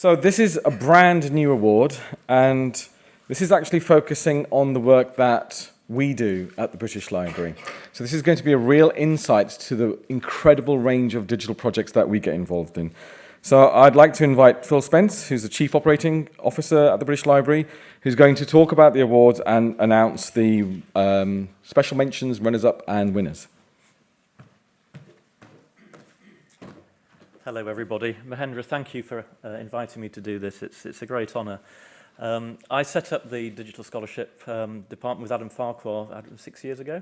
So this is a brand new award, and this is actually focusing on the work that we do at the British Library. So this is going to be a real insight to the incredible range of digital projects that we get involved in. So I'd like to invite Phil Spence, who's the Chief Operating Officer at the British Library, who's going to talk about the awards and announce the um, special mentions, runners-up and winners. Hello, everybody. Mahendra, thank you for uh, inviting me to do this. It's, it's a great honour. Um, I set up the Digital Scholarship um, Department with Adam Farquhar six years ago.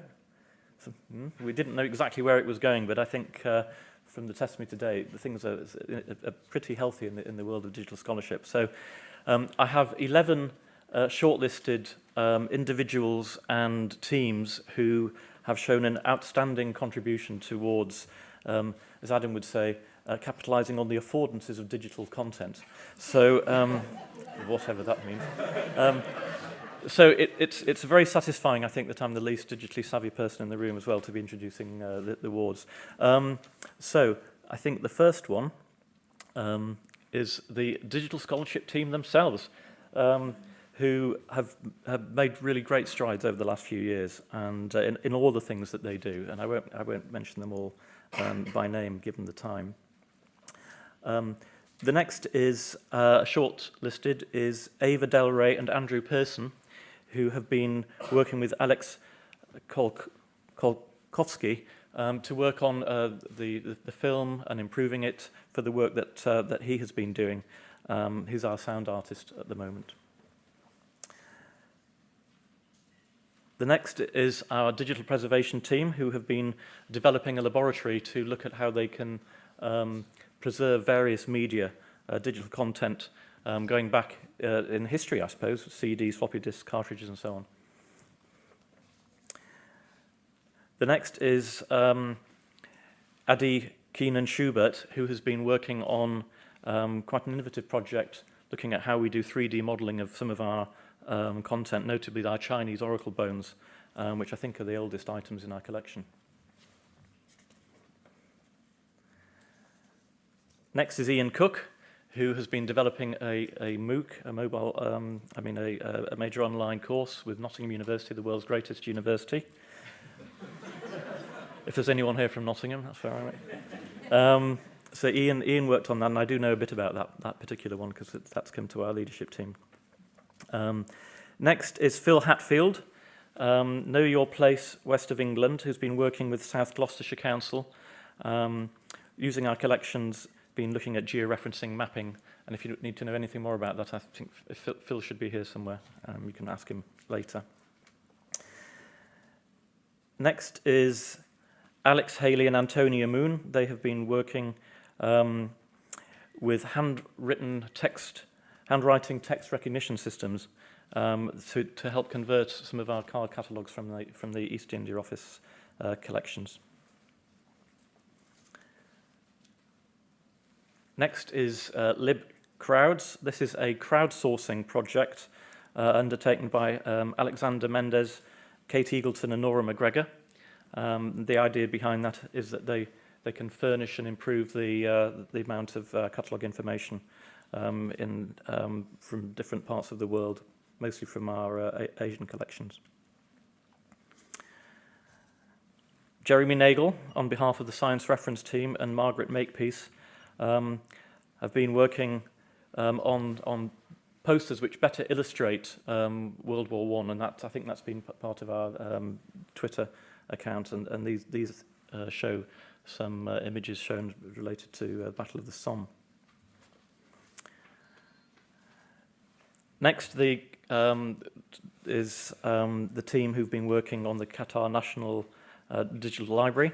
So, mm, we didn't know exactly where it was going, but I think uh, from the testimony today, the things are, are, are pretty healthy in the, in the world of digital scholarship. So um, I have 11 uh, shortlisted um, individuals and teams who have shown an outstanding contribution towards, um, as Adam would say, uh, capitalizing on the affordances of digital content. So, um, whatever that means. Um, so it, it's, it's very satisfying, I think, that I'm the least digitally savvy person in the room as well to be introducing uh, the, the. Um, so I think the first one um, is the digital scholarship team themselves, um, who have, have made really great strides over the last few years and uh, in, in all the things that they do. And I won't, I won't mention them all um, by name, given the time. Um, the next is uh, short listed is Ava Del Rey and Andrew Pearson, who have been working with Alex Kolk Kolkovsky um, to work on uh, the, the, the film and improving it for the work that, uh, that he has been doing. Um, he's our sound artist at the moment. The next is our digital preservation team who have been developing a laboratory to look at how they can um, preserve various media, uh, digital content, um, going back uh, in history, I suppose, CDs, floppy disks, cartridges, and so on. The next is um, Adi Keinan Schoonbaert, who has been working on um, quite an innovative project looking at how we do 3D modeling of some of our um, content, notably our Chinese oracle bones, um, which I think are the oldest items in our collection. Next is Ian Cook, who has been developing a, a MOOC, a mobile, um, I mean, a, a major online course with Nottingham University, the world's greatest university. if there's anyone here from Nottingham, that's fair, right? Um, so Ian, Ian worked on that, and I do know a bit about that, that particular one because that's come to our leadership team. Um, next is Phil Hatfield, um, Know Your Place West of England, who's been working with South Gloucestershire Council, um, using our collections been looking at georeferencing mapping, and if you need to know anything more about that, I think Phil should be here somewhere. Um, you can ask him later. Next is Alex Haley and Antonia Moon. They have been working um, with handwritten text, handwriting text recognition systems um, to, to help convert some of our card catalogues from the, from the East India Office uh, collections. Next is uh, LibCrowds. This is a crowdsourcing project uh, undertaken by um, Alexander Mendes, Kate Eagleton and Nora McGregor. Um, the idea behind that is that they, they can furnish and improve the, uh, the amount of uh, catalogue information um, in, um, from different parts of the world, mostly from our uh, Asian collections. Jeremy Nagel, on behalf of the Science Reference Team, and Margaret Makepeace, um, have been working um, on, on posters which better illustrate um, World War One, and that, I think that's been part of our um, Twitter account, and, and these, these uh, show some uh, images shown related to uh, Battle of the Somme. Next, the, um, is um, the team who've been working on the Qatar National uh, Digital Library,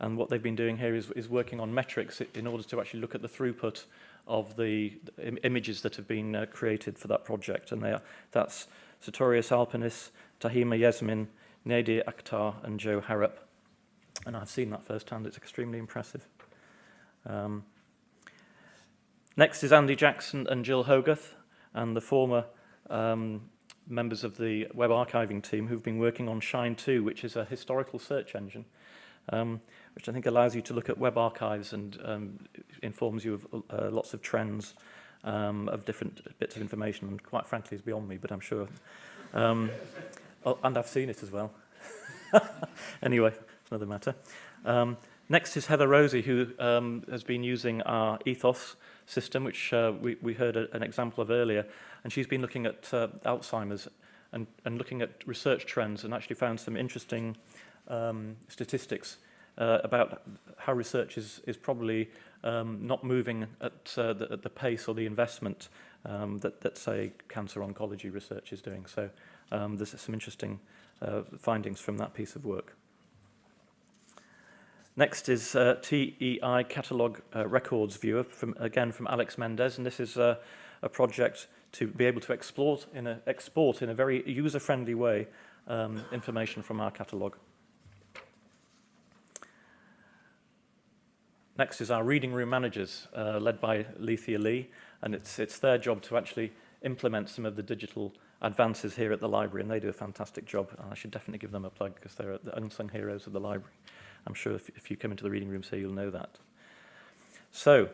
And what they've been doing here is, is working on metrics in order to actually look at the throughput of the Im images that have been uh, created for that project. And they are, that's Sartorius Alpinis, Tahima Yasmin, Nadir Akhtar, and Joe Harrop. And I've seen that firsthand. It's extremely impressive. Um, next is Andy Jackson and Gil Hoggarth, and the former um, members of the web archiving team who've been working on Shine 2, which is a historical search engine, um, which I think allows you to look at web archives and um, informs you of uh, lots of trends um, of different bits of information, and quite frankly is beyond me, but I'm sure. Um, oh, and I've seen it as well. anyway, it's another matter. Um, next is Heather Rosie, who um, has been using our EThOS system, which uh, we, we heard a, an example of earlier, and she's been looking at uh, Alzheimer's and, and looking at research trends and actually found some interesting um, statistics uh, about how research is, is probably um, not moving at, uh, the, at the pace or the investment um, that, that, say, cancer oncology research is doing. So um, there's some interesting uh, findings from that piece of work. Next is uh, TEI Catalog uh, Records Viewer, from, again from Alex Mendes, and this is uh, a project to be able to export in a, export in a very user-friendly way um, information from our catalogue. Next is our reading room managers, uh, led by Lethea Lee, and it's, it's their job to actually implement some of the digital advances here at the library, and they do a fantastic job, and I should definitely give them a plug because they're the unsung heroes of the library. I'm sure if, if you come into the reading room here, you'll know that. So,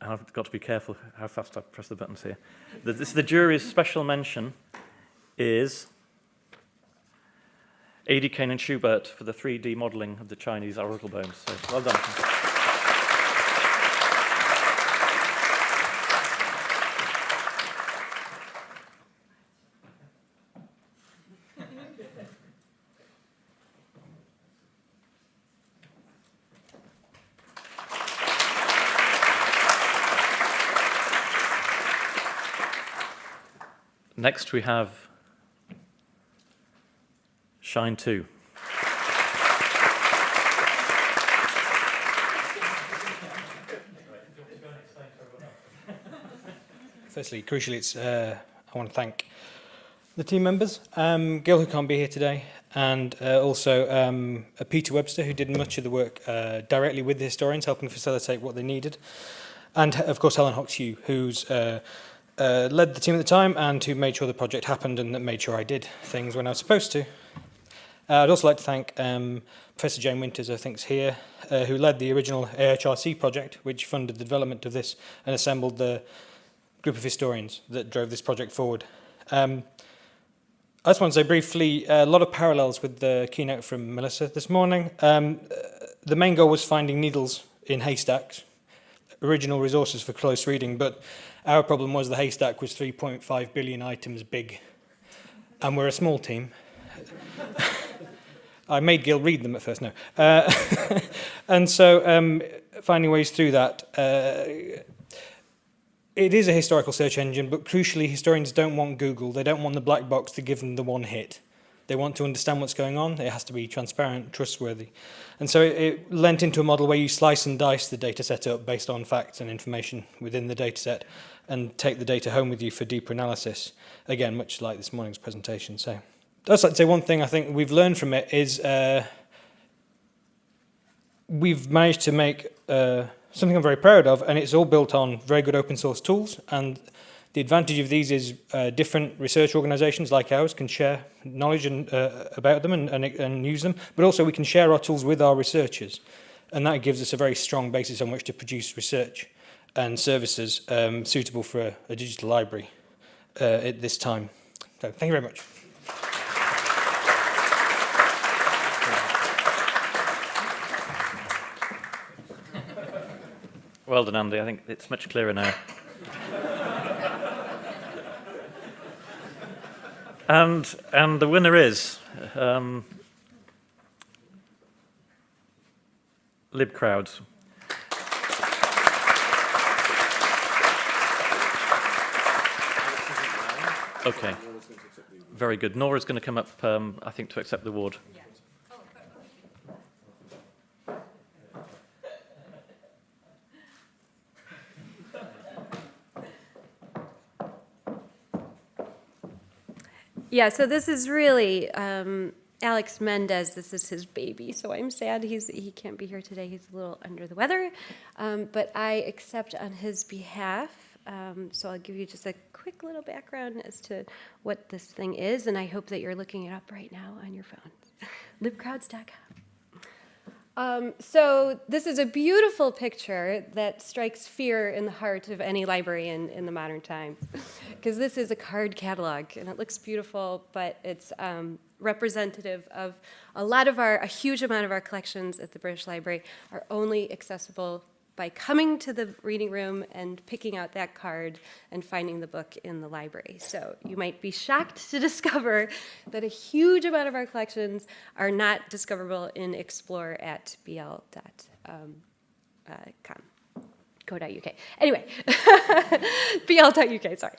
I've got to be careful how fast I press the buttons here. The, this, the jury's special mention is A.D. Kane and Schoonbaert for the 3D modelling of the Chinese oracle bones. So well done. Next we have Shine 2. Firstly, crucially, it's, uh, I want to thank the team members, um, Gil, who can't be here today, and uh, also um, Peter Webster, who did much of the work uh, directly with the historians, helping facilitate what they needed, and of course Helen Hockx-Yu, who's uh, uh, led the team at the time and who made sure the project happened and that made sure I did things when I was supposed to. Uh, I'd also like to thank um, Professor Jane Winters, I think is here, uh, who led the original AHRC project, which funded the development of this and assembled the group of historians that drove this project forward. Um, I just want to say briefly, a lot of parallels with the keynote from Melissa this morning. Um, the main goal was finding needles in haystacks, original resources for close reading, but our problem was the haystack was 3.5 billion items big, and we're a small team. I made Gil read them at first, no. Uh, and so um, finding ways through that. Uh, it is a historical search engine, but crucially, historians don't want Google. They don't want the black box to give them the one hit. They want to understand what's going on. It has to be transparent, trustworthy. And so it, it lent into a model where you slice and dice the data set up based on facts and information within the data set and take the data home with you for deeper analysis. Again, much like this morning's presentation. So I'd like to say one thing I think we've learned from it is uh, we've managed to make uh, something I'm very proud of, and it's all built on very good open source tools. And the advantage of these is uh, different research organizations like ours can share knowledge and, uh, about them and, and, and use them, but also we can share our tools with our researchers. And that gives us a very strong basis on which to produce research and services um, suitable for a, a digital library uh, at this time. So thank you very much. Well done, Andy. I think it's much clearer now. And and the winner is um, LibCrowds. Okay. Very good. Nora's going to come up, um, I think, to accept the award. Yeah, so this is really um, Alex Mendes. This is his baby, so I'm sad he's he can't be here today. He's a little under the weather, um, but I accept on his behalf. Um, so I'll give you just a quick little background as to what this thing is, and I hope that you're looking it up right now on your phone. libcrowds.com. Um, so this is a beautiful picture that strikes fear in the heart of any librarian in the modern times, because this is a card catalog, and it looks beautiful, but it's um, representative of a lot of our, a huge amount of our collections at the British Library are only accessible by coming to the reading room and picking out that card and finding the book in the library. So you might be shocked to discover that a huge amount of our collections are not discoverable in explore at bl.com um, uh, co.uk. Anyway, bl.uk, sorry.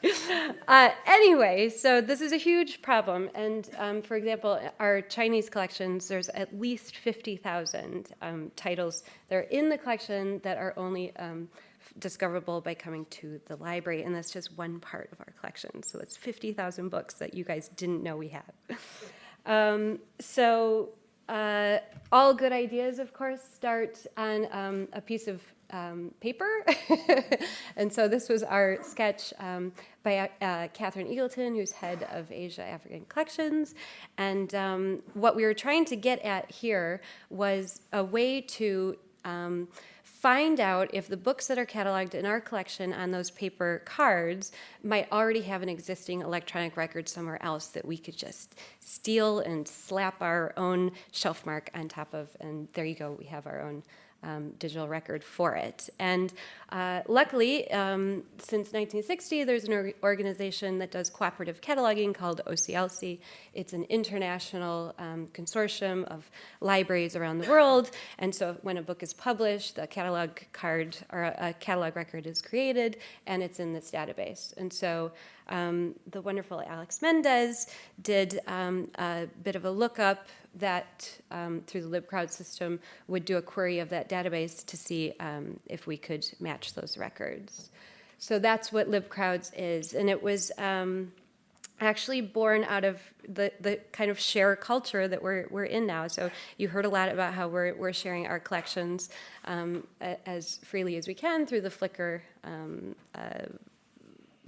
Uh, anyway, so this is a huge problem. And um, for example, our Chinese collections, there's at least 50,000 um, titles that are in the collection that are only um, discoverable by coming to the library. And that's just one part of our collection. So it's 50,000 books that you guys didn't know we had. Um, so uh, all good ideas, of course, start on um, a piece of um, paper. and so this was our sketch um, by uh, Catherine Eagleton, who's head of Asia African Collections. And um, what we were trying to get at here was a way to um, find out if the books that are cataloged in our collection on those paper cards might already have an existing electronic record somewhere else that we could just steal and slap our own shelf mark on top of, and there you go, we have our own um, digital record for it. And uh, luckily, um, since 1960, there's an or organization that does cooperative cataloging called OCLC. It's an international um, consortium of libraries around the world. And so when a book is published, a catalog card or a, a catalog record is created, and it's in this database. And so um, the wonderful Alex Mendes did um, a bit of a lookup that um, through the libcrowd system would do a query of that database to see um, if we could match those records. So that's what libcrowds is. And it was um, actually born out of the, the kind of share culture that we're, we're in now. So you heard a lot about how we're, we're sharing our collections um, as freely as we can through the Flickr um, uh,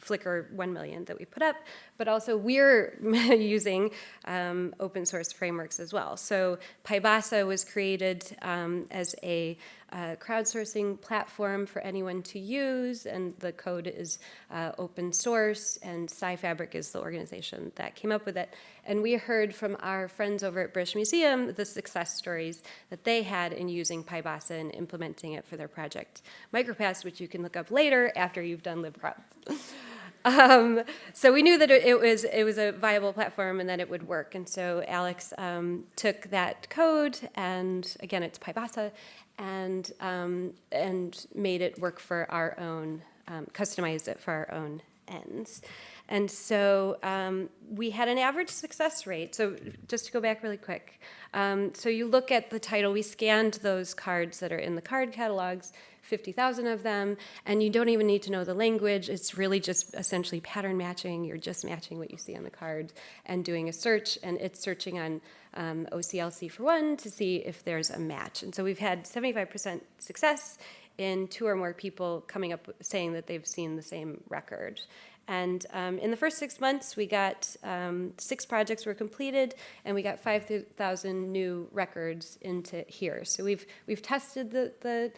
Flickr 1 million that we put up, but also we're using um, open source frameworks as well. So PyBossa was created um, as a uh, crowdsourcing platform for anyone to use, and the code is uh, open source, and SciFabric is the organization that came up with it. And we heard from our friends over at British Museum the success stories that they had in using PyBossa and implementing it for their project MicroPasts, which you can look up later after you've done libcrowds. Um, so we knew that it was it was a viable platform and that it would work. And so Alex um, took that code and again it's PyBossa and um, and made it work for our own um, customized it for our own ends. And so um, we had an average success rate. So just to go back really quick. Um, so you look at the title, we scanned those cards that are in the card catalogs, 50,000 of them, and you don't even need to know the language. It's really just essentially pattern matching. You're just matching what you see on the card and doing a search, and it's searching on um, OCLC for one to see if there's a match. And so we've had 75% success in two or more people coming up saying that they've seen the same record. And um, in the first six months, we got um, six projects were completed, and we got 5,000 new records into here. So we've we've tested the the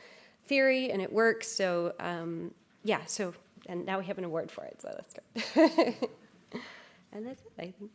theory, and it works. So um, yeah, so and now we have an award for it, so that's good. and that's it, I think.